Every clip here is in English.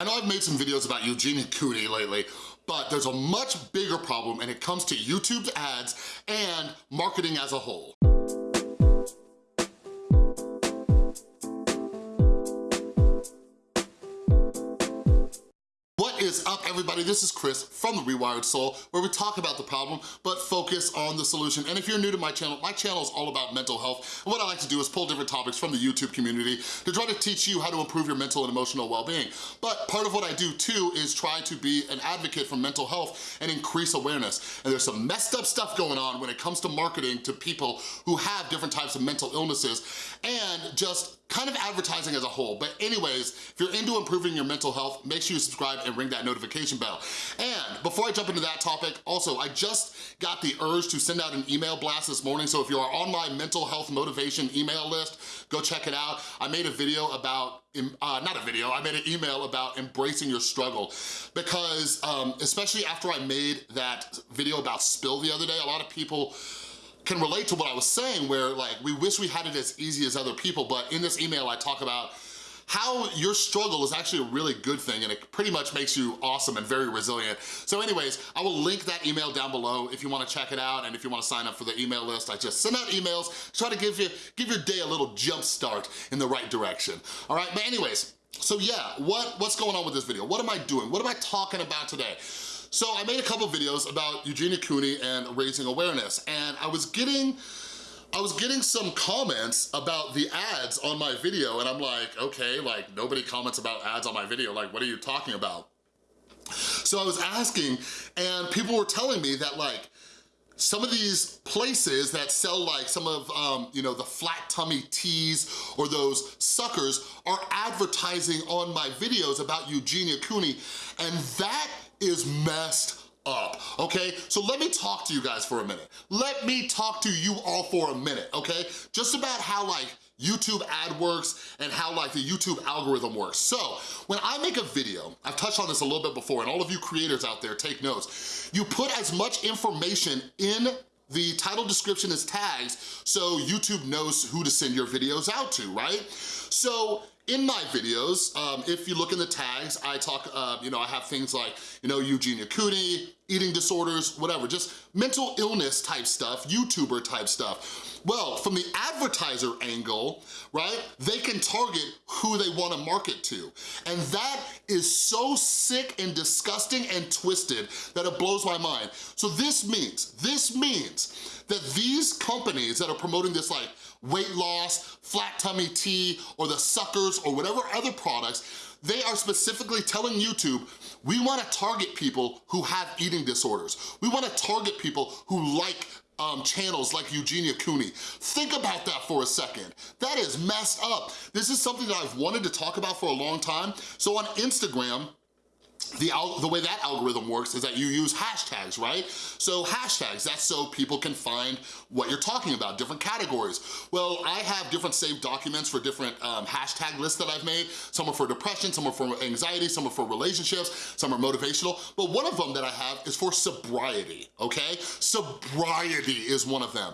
I know I've made some videos about Eugenia Cooney lately, but there's a much bigger problem and it comes to YouTube's ads and marketing as a whole. Is up, everybody? This is Chris from The Rewired Soul, where we talk about the problem, but focus on the solution. And if you're new to my channel, my channel is all about mental health. And what I like to do is pull different topics from the YouTube community to try to teach you how to improve your mental and emotional well-being. But part of what I do too is try to be an advocate for mental health and increase awareness. And there's some messed up stuff going on when it comes to marketing to people who have different types of mental illnesses and just kind of advertising as a whole. But anyways, if you're into improving your mental health, make sure you subscribe and ring that notification bell. And before I jump into that topic, also, I just got the urge to send out an email blast this morning, so if you are on my mental health motivation email list, go check it out. I made a video about uh, not a video, I made an email about embracing your struggle because um, especially after I made that video about spill the other day, a lot of people can relate to what I was saying where like, we wish we had it as easy as other people, but in this email I talk about how your struggle is actually a really good thing and it pretty much makes you awesome and very resilient. So anyways, I will link that email down below if you wanna check it out and if you wanna sign up for the email list. I just send out emails, try to give you give your day a little jump start in the right direction. All right, but anyways, so yeah, what, what's going on with this video? What am I doing? What am I talking about today? So I made a couple videos about Eugenia Cooney and raising awareness, and I was getting I was getting some comments about the ads on my video and I'm like, okay, like nobody comments about ads on my video, like what are you talking about? So I was asking and people were telling me that like, some of these places that sell like some of, um, you know, the flat tummy teas or those suckers are advertising on my videos about Eugenia Cooney and that is messed up, okay? So let me talk to you guys for a minute. Let me talk to you all for a minute, okay? Just about how like YouTube ad works and how like the YouTube algorithm works. So when I make a video, I've touched on this a little bit before and all of you creators out there take notes, you put as much information in the title description as tags so YouTube knows who to send your videos out to, right? So in my videos, um, if you look in the tags, I talk, uh, you know, I have things like, you know, Eugenia Cooney, eating disorders, whatever, just mental illness type stuff, YouTuber type stuff. Well, from the advertiser angle, right, they can target who they wanna market to. And that is so sick and disgusting and twisted that it blows my mind. So this means, this means that these companies that are promoting this like weight loss, flat tummy tea, or the suckers, or whatever other products, they are specifically telling YouTube, we wanna target people who have eating disorders. We wanna target people who like um, channels like Eugenia Cooney. Think about that for a second. That is messed up. This is something that I've wanted to talk about for a long time. So on Instagram, the, the way that algorithm works is that you use hashtags, right? So hashtags, that's so people can find what you're talking about, different categories. Well, I have different saved documents for different um, hashtag lists that I've made. Some are for depression, some are for anxiety, some are for relationships, some are motivational. But one of them that I have is for sobriety, okay? Sobriety is one of them.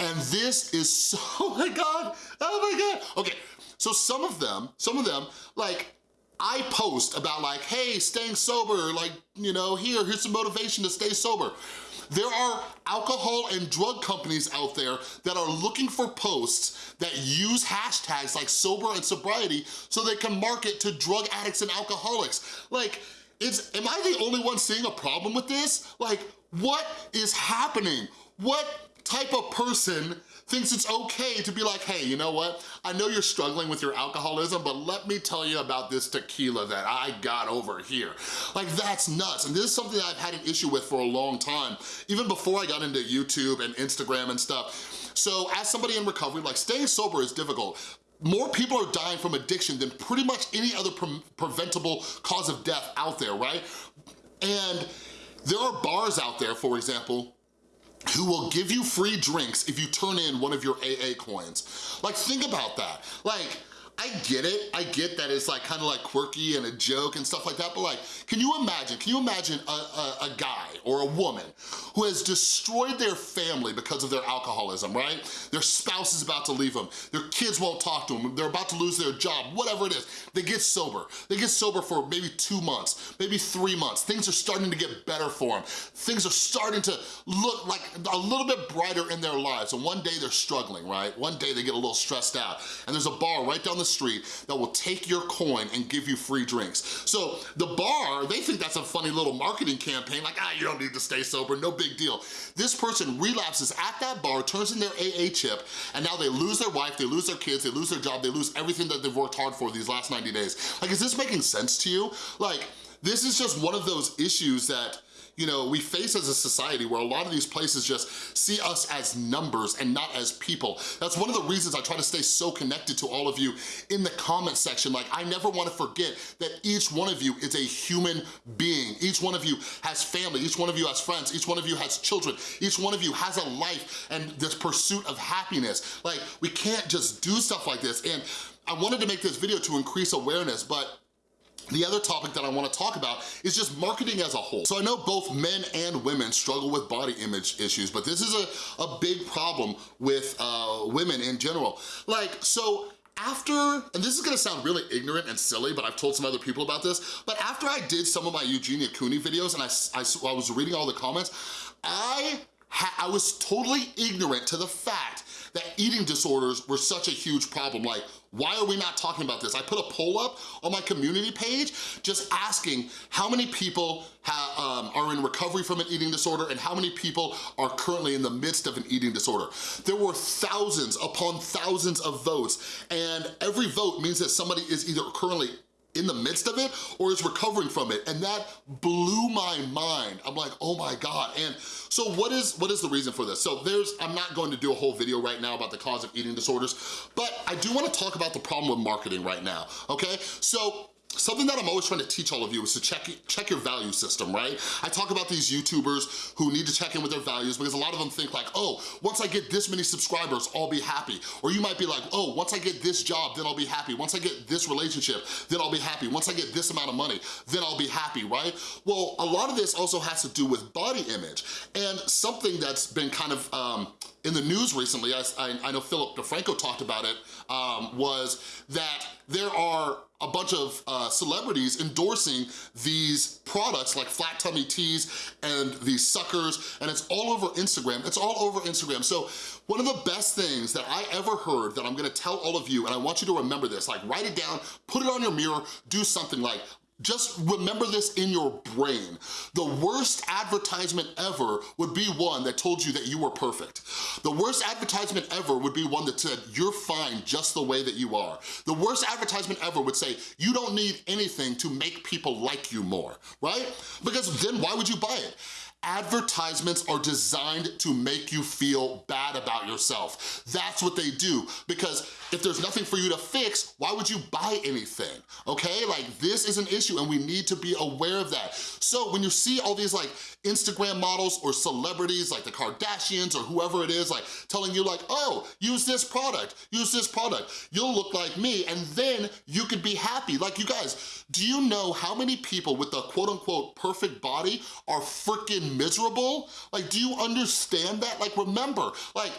And this is so, oh my God, oh my God. Okay, so some of them, some of them, like, I post about like, hey, staying sober, like, you know, here, here's some motivation to stay sober. There are alcohol and drug companies out there that are looking for posts that use hashtags like sober and sobriety so they can market to drug addicts and alcoholics. Like, it's, am I the only one seeing a problem with this? Like, what is happening? What type of person thinks it's okay to be like, hey, you know what? I know you're struggling with your alcoholism, but let me tell you about this tequila that I got over here. Like, that's nuts. And this is something that I've had an issue with for a long time, even before I got into YouTube and Instagram and stuff. So as somebody in recovery, like staying sober is difficult, more people are dying from addiction than pretty much any other pre preventable cause of death out there, right? And there are bars out there, for example, who will give you free drinks if you turn in one of your AA coins. Like, think about that. Like, I get it. I get that it's like kind of like quirky and a joke and stuff like that, but like, can you imagine, can you imagine a, a, a guy or a woman who has destroyed their family because of their alcoholism, right? Their spouse is about to leave them, their kids won't talk to them, they're about to lose their job, whatever it is. They get sober. They get sober for maybe two months, maybe three months. Things are starting to get better for them. Things are starting to look like a little bit brighter in their lives. And one day they're struggling, right? One day they get a little stressed out. And there's a bar right down the street that will take your coin and give you free drinks. So the bar, they think that's a funny little marketing campaign, like, ah, you don't need to stay sober, no big deal. This person relapses at that bar, turns in their AA chip, and now they lose their wife, they lose their kids, they lose their job, they lose everything that they've worked hard for these last 90 days. Like, is this making sense to you? Like, this is just one of those issues that you know, we face as a society where a lot of these places just see us as numbers and not as people. That's one of the reasons I try to stay so connected to all of you in the comment section. Like, I never wanna forget that each one of you is a human being. Each one of you has family, each one of you has friends, each one of you has children, each one of you has a life and this pursuit of happiness. Like, we can't just do stuff like this. And I wanted to make this video to increase awareness, but the other topic that I wanna talk about is just marketing as a whole. So I know both men and women struggle with body image issues, but this is a, a big problem with uh, women in general. Like, so after, and this is gonna sound really ignorant and silly, but I've told some other people about this, but after I did some of my Eugenia Cooney videos and I, I, I was reading all the comments, I, I was totally ignorant to the fact that eating disorders were such a huge problem. Like, why are we not talking about this? I put a poll up on my community page just asking how many people um, are in recovery from an eating disorder and how many people are currently in the midst of an eating disorder. There were thousands upon thousands of votes and every vote means that somebody is either currently in the midst of it or is recovering from it. And that blew my mind. I'm like, oh my God. And so what is what is the reason for this? So there's, I'm not going to do a whole video right now about the cause of eating disorders, but I do wanna talk about the problem with marketing right now, okay? So Something that I'm always trying to teach all of you is to check, check your value system, right? I talk about these YouTubers who need to check in with their values because a lot of them think like, oh, once I get this many subscribers, I'll be happy. Or you might be like, oh, once I get this job, then I'll be happy. Once I get this relationship, then I'll be happy. Once I get this amount of money, then I'll be happy, right? Well, a lot of this also has to do with body image. And something that's been kind of um, in the news recently, I, I, know Philip DeFranco talked about it, um, was that there are a bunch of uh, celebrities endorsing these products like flat tummy teas and these suckers and it's all over Instagram. It's all over Instagram. So one of the best things that I ever heard that I'm gonna tell all of you and I want you to remember this, like write it down, put it on your mirror, do something like just remember this in your brain. The worst advertisement ever would be one that told you that you were perfect. The worst advertisement ever would be one that said, you're fine just the way that you are. The worst advertisement ever would say, you don't need anything to make people like you more, right? Because then why would you buy it? Advertisements are designed to make you feel bad about yourself. That's what they do because if there's nothing for you to fix, why would you buy anything, okay? Like this is an issue and we need to be aware of that. So when you see all these like Instagram models or celebrities like the Kardashians or whoever it is like telling you like, oh, use this product, use this product, you'll look like me and then you could be happy. Like you guys, do you know how many people with the quote unquote perfect body are freaking miserable? Like, do you understand that? Like, remember, like,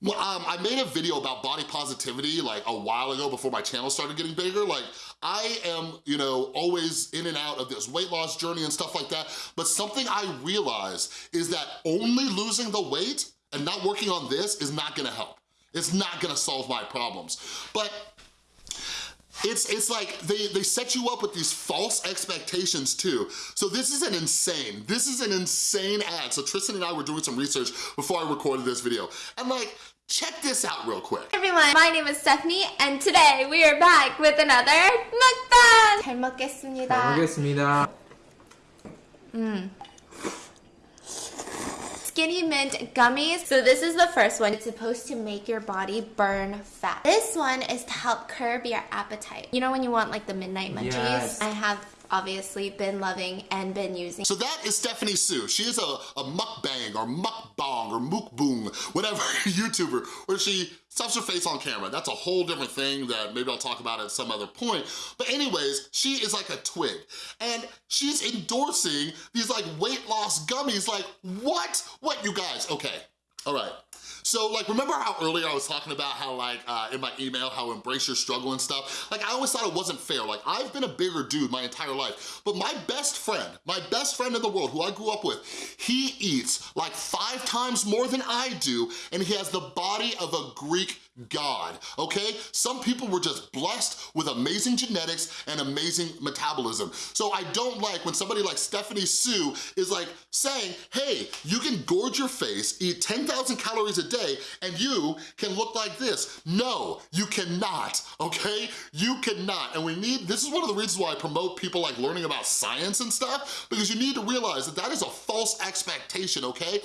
well, um, I made a video about body positivity like a while ago before my channel started getting bigger. Like, I am, you know, always in and out of this weight loss journey and stuff like that. But something I realized is that only losing the weight and not working on this is not gonna help. It's not gonna solve my problems. But it's, it's like they, they set you up with these false expectations too. So this is an insane, this is an insane ad. So Tristan and I were doing some research before I recorded this video. And like, check this out real quick. Hey everyone, my name is Stephanie and today we are back with another mukbang! 잘 먹겠습니다. 잘 먹겠습니다. 음. Skinny Mint Gummies. So this is the first one. It's supposed to make your body burn fat. This one is to help curb your appetite. You know when you want like the midnight munchies? Yes. I have obviously been loving and been using. So that is Stephanie Soo. She is a, a mukbang or mukbang or mukboong, whatever YouTuber, where she stuffs her face on camera. That's a whole different thing that maybe I'll talk about at some other point. But anyways, she is like a twig. And she's endorsing these like weight loss gummies. Like, what? What, you guys? Okay, all right. So like, remember how earlier I was talking about how like, uh, in my email, how embrace your struggle and stuff? Like I always thought it wasn't fair. Like I've been a bigger dude my entire life, but my best friend, my best friend in the world who I grew up with, he eats like five times more than I do and he has the body of a Greek God, okay? Some people were just blessed with amazing genetics and amazing metabolism. So I don't like when somebody like Stephanie Soo is like saying, hey, you can gorge your face, eat 10,000 calories a day, and you can look like this. No, you cannot, okay? You cannot, and we need, this is one of the reasons why I promote people like learning about science and stuff, because you need to realize that that is a false expectation, okay?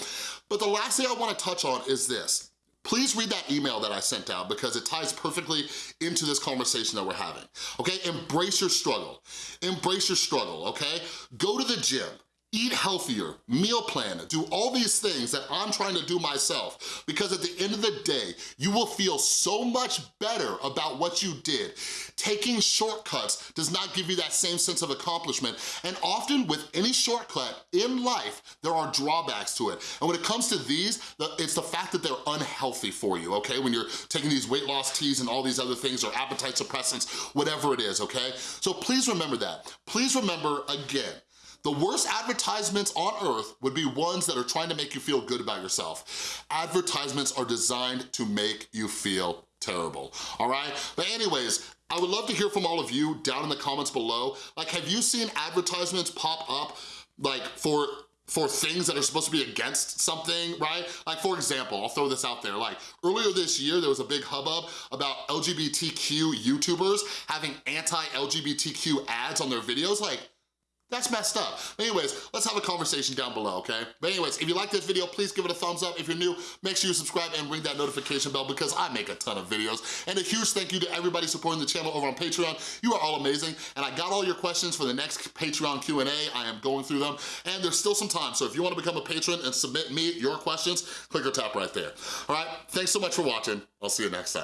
But the last thing I wanna touch on is this. Please read that email that I sent out because it ties perfectly into this conversation that we're having, okay? Embrace your struggle, embrace your struggle, okay? Go to the gym, eat healthier, meal plan, do all these things that I'm trying to do myself because at the end of the day, you will feel so much better about what you did. Taking shortcuts does not give you that same sense of accomplishment and often with any shortcut in life, there are drawbacks to it. And when it comes to these, it's the fact that they're unhealthy for you, okay? When you're taking these weight loss teas and all these other things or appetite suppressants, whatever it is, okay? So please remember that. Please remember, again, the worst advertisements on earth would be ones that are trying to make you feel good about yourself. Advertisements are designed to make you feel terrible, all right? But anyways, I would love to hear from all of you down in the comments below. Like, have you seen advertisements pop up like for for things that are supposed to be against something, right? Like for example, I'll throw this out there, like earlier this year, there was a big hubbub about LGBTQ YouTubers having anti-LGBTQ ads on their videos. Like, that's messed up. Anyways, let's have a conversation down below, okay? But anyways, if you like this video, please give it a thumbs up. If you're new, make sure you subscribe and ring that notification bell because I make a ton of videos. And a huge thank you to everybody supporting the channel over on Patreon. You are all amazing. And I got all your questions for the next Patreon Q&A. I am going through them. And there's still some time. So if you wanna become a patron and submit me your questions, click or tap right there. All right, thanks so much for watching. I'll see you next time.